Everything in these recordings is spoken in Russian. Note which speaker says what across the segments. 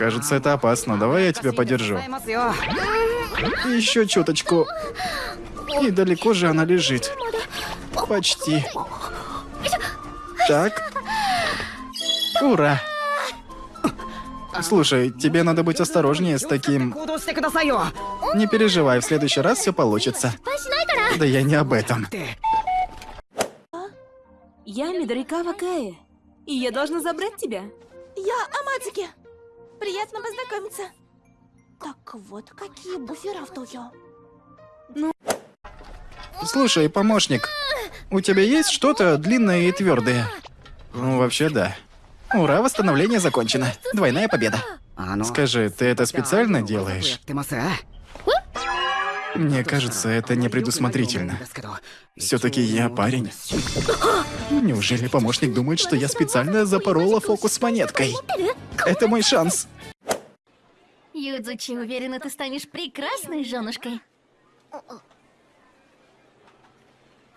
Speaker 1: Кажется, это опасно. Давай я тебя подержу. Еще чуточку. И далеко же она лежит. Почти. Так. Ура. Слушай, тебе надо быть осторожнее с таким... Не переживай, в следующий раз все получится. Да я не об этом.
Speaker 2: Я Мидарикава Каэ, и я должна забрать тебя.
Speaker 3: Я Амадзуки. Приятно познакомиться. Так вот, какие буфера в Токио?
Speaker 1: Слушай, помощник, у тебя есть что-то длинное и твердое? Ну, вообще, да. Ура, восстановление закончено. Двойная победа. Скажи, ты это специально делаешь? Мне кажется, это непредусмотрительно. Все-таки я парень. Неужели помощник думает, что я специально запорола фокус с монеткой? Это мой шанс.
Speaker 4: Юдзучи, уверена, ты станешь прекрасной женушкой.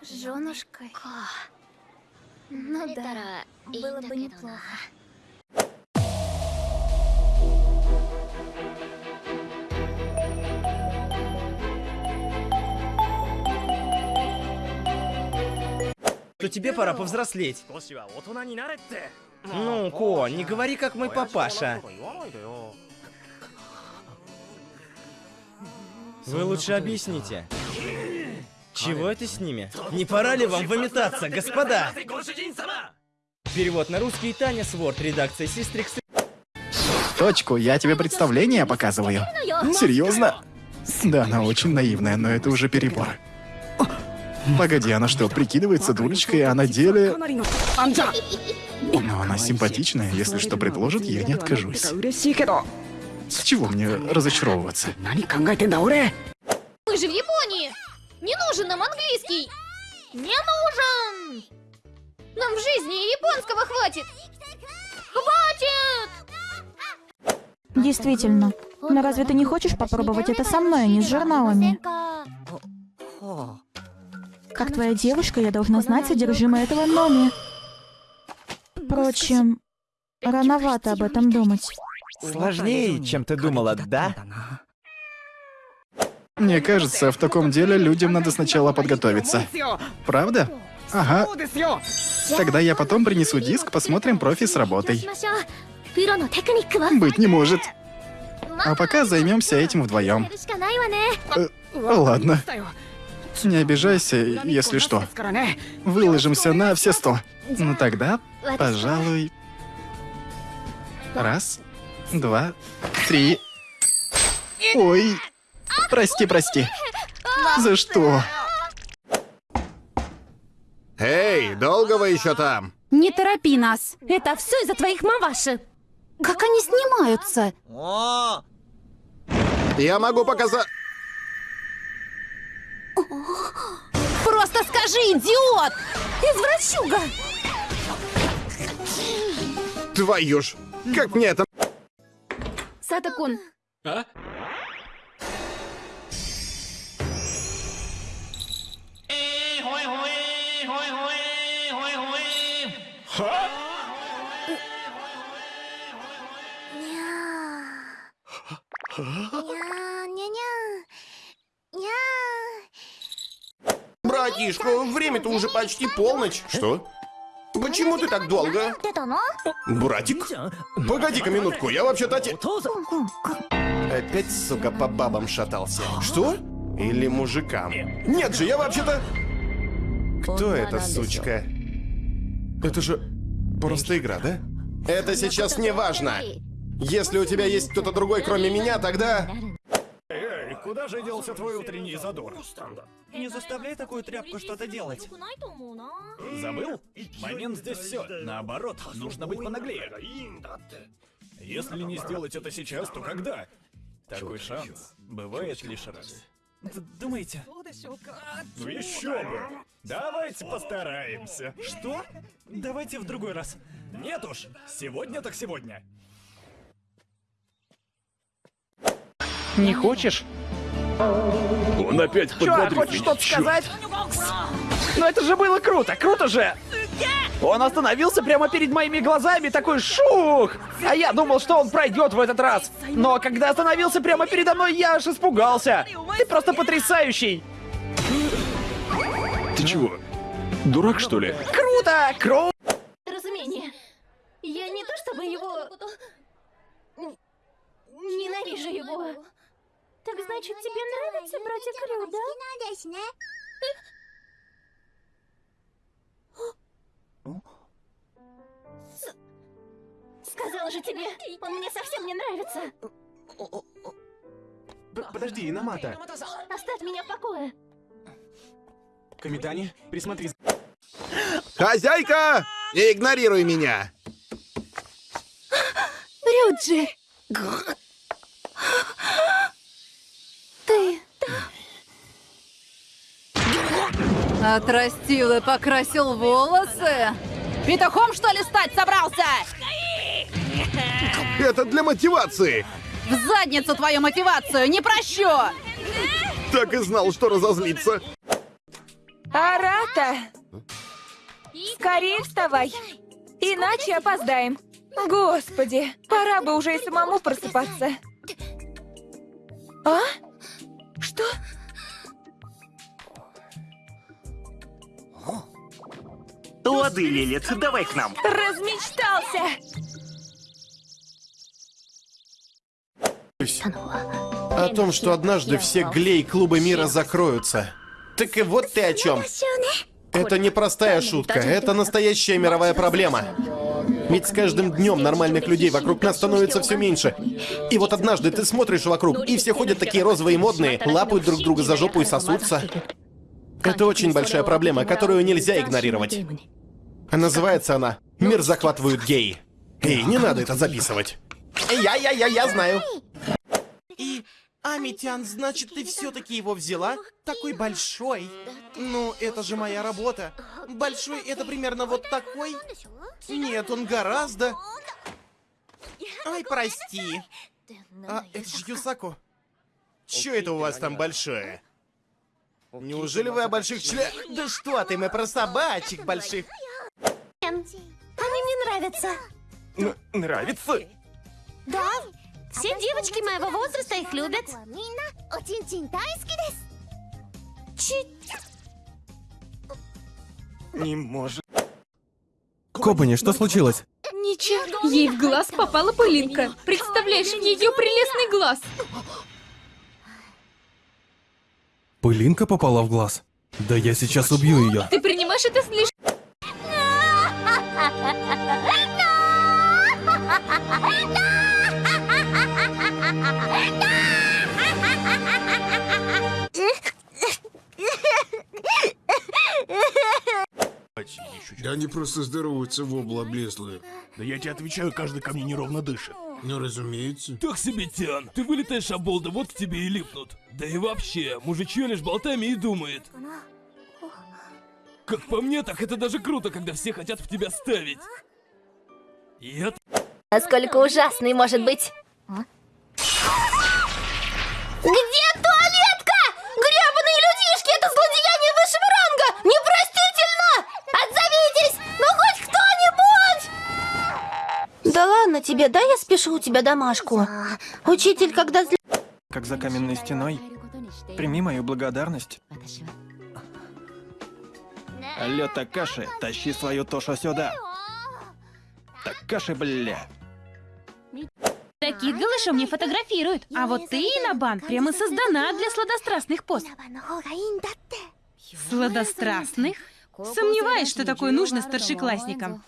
Speaker 3: Женушкой.
Speaker 4: Ну да, было бы неплохо.
Speaker 5: то тебе пора повзрослеть. Ну, Ко, не говори как мой папаша. Вы лучше объясните. Чего это с ними? Не пора ли вам выметаться, господа? Перевод на русский Таня Сворд, редакция Систрикс.
Speaker 1: Точку, я тебе представление показываю. Серьезно? Да, она очень наивная, но это уже перебор. Погоди, она что, прикидывается дурочкой, а на деле... Но она симпатичная, если что предложит, я не откажусь. С чего мне разочаровываться?
Speaker 4: Мы же в Японии! Не нужен нам английский! Не нужен! Нам в жизни японского хватит! Хватит!
Speaker 6: Действительно. Но разве ты не хочешь попробовать это со мной, а не с журналами? Как твоя девушка, я должна знать содержимое этого номи. Впрочем, рановато об этом думать.
Speaker 7: Сложнее, чем ты думала, да?
Speaker 1: Мне кажется, в таком деле людям надо сначала подготовиться. Правда? Ага. Тогда я потом принесу диск, посмотрим профи с работой. Быть не может. А пока займемся этим вдвоем. Э, ладно. Не обижайся, если что. Выложимся на все сто. Ну тогда, пожалуй... Раз, два, три... Ой, прости, прости. За что?
Speaker 8: Эй, долго вы еще там?
Speaker 3: Не торопи нас. Это все из-за твоих мамаши. Как они снимаются?
Speaker 8: Я могу показать...
Speaker 3: Просто скажи, идиот! Извращуга!
Speaker 8: Твою ж! Как мне это...
Speaker 4: Сатакун,
Speaker 8: Братишка, время-то уже почти полночь. Что? Почему ты так долго? Братик? Погоди-ка минутку, я вообще-то. Опять, сука, по бабам шатался. Что? Или мужикам? Нет же, я вообще-то... Кто эта сучка? Это же просто игра, да? Это сейчас не важно. Если у тебя есть кто-то другой, кроме меня, тогда...
Speaker 9: Куда же делся твой утренний задор?
Speaker 5: Не заставляй такую тряпку что-то делать.
Speaker 9: Забыл? Момент здесь все. Наоборот, нужно быть понаглее. Если не сделать это сейчас, то когда? Такой шанс бывает лишь раз.
Speaker 5: Д- Думаете?
Speaker 9: Ну еще бы! Давайте постараемся.
Speaker 5: Что? Давайте в другой раз.
Speaker 9: Нет уж, сегодня так сегодня.
Speaker 7: Не хочешь?
Speaker 9: Он опять
Speaker 7: Чё, хочешь что-то сказать? Ну это же было круто, круто же! Он остановился прямо перед моими глазами, такой шух! А я думал, что он пройдет в этот раз. Но когда остановился прямо передо мной, я аж испугался. Ты просто потрясающий.
Speaker 9: Ты чего? Дурак, что ли?
Speaker 7: Круто! Круто!
Speaker 4: Разумение. Я не то чтобы его... Ненавижу его. Так значит, тебе нравится братья Крю, да? Сказала же тебе, он мне совсем не нравится.
Speaker 8: Подожди, Иномата.
Speaker 4: Оставь меня в покое.
Speaker 8: Камитани, присмотри. Хозяйка! Не игнорируй меня!
Speaker 4: Рюджи!
Speaker 2: Отрастил и покрасил волосы? Петухом, что ли, стать собрался?
Speaker 8: Это для мотивации!
Speaker 2: В задницу твою мотивацию, не прощу!
Speaker 8: Так и знал, что разозлиться.
Speaker 3: Арата! Скорее вставай! Иначе опоздаем. Господи, пора бы уже и самому просыпаться. А? Что?
Speaker 7: Лады, Лилит, давай к нам.
Speaker 3: Размечтался!
Speaker 8: О том, что однажды все глей-клубы мира закроются. Так и вот ты о чем. Это не простая шутка, это настоящая мировая проблема. Ведь с каждым днем нормальных людей вокруг нас становится все меньше. И вот однажды ты смотришь вокруг, и все ходят такие розовые и модные, лапают друг друга за жопу и сосутся. Это очень большая проблема, которую нельзя игнорировать. А называется она «Мир захватывают геи». Эй, не надо это записывать. Я-я-я-я знаю.
Speaker 10: И... Амитян, значит, ты все-таки его взяла? Такой большой. Ну, это же моя работа. Большой это примерно вот такой? Нет, он гораздо... Ай, прости. А, это же Юсако.
Speaker 8: Че это у вас там большое? Неужели вы о больших чле...
Speaker 10: Да что ты, мы про собачек больших.
Speaker 4: Они мне нравятся.
Speaker 8: нравится?
Speaker 4: Да, все девочки моего возраста их любят.
Speaker 8: Не может.
Speaker 11: Кобани, что случилось?
Speaker 4: Ничего. Ей в глаз попала пылинка. Представляешь, ее прелестный глаз.
Speaker 11: Пылинка попала в глаз? Да я сейчас убью ее.
Speaker 4: Ты принимаешь это слишком...
Speaker 12: Да они просто здороваются в обла облезлые.
Speaker 9: Да я тебе отвечаю, каждый ко мне неровно дышит.
Speaker 12: Ну, разумеется.
Speaker 13: Так себе, Тян. Ты вылетаешь, а болда вот к тебе и липнут. Да и вообще, мужичье лишь болтами и думает. Как по мне, так это даже круто, когда все хотят в тебя ставить. И это...
Speaker 4: Насколько ужасный может быть. Где туалетка? Гребаные людишки, это злодеяние высшего ранга! Непростительно! Отзовитесь! Ну хоть кто-нибудь! Да ладно тебе, дай я спешу у тебя домашку. Учитель, когда зли...
Speaker 11: Как за каменной стеной. Прими мою благодарность. Алло, Такаши, тащи свою Тошу сюда. Такаши, бля.
Speaker 2: Таких голышом не фотографируют. А вот ты, Инабан, прямо создана для сладострастных поз. Сладострастных? Сомневаюсь, что такое нужно старшеклассникам.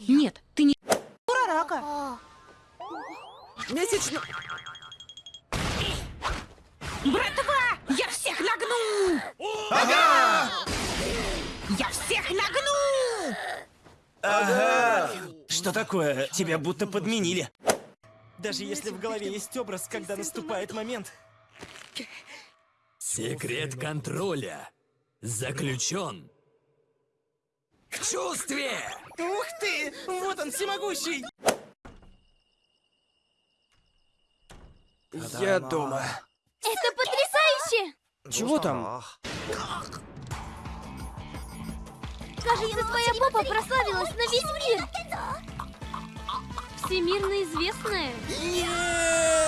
Speaker 2: Нет, ты не...
Speaker 3: Рака.
Speaker 10: Месячно...
Speaker 2: Братва! Я всех нагну! Ага! Всех нагну!
Speaker 5: Ага. Что такое? Тебя будто подменили. Даже если в голове есть образ, когда наступает момент.
Speaker 13: Секрет контроля заключен в чувстве.
Speaker 10: Ух ты! Вот он, всемогущий!
Speaker 7: Я дома.
Speaker 4: Это потрясающе!
Speaker 7: Чего там?
Speaker 4: Кажется, твоя попа прославилась на весь мир. Всемирно известная.
Speaker 10: Нет!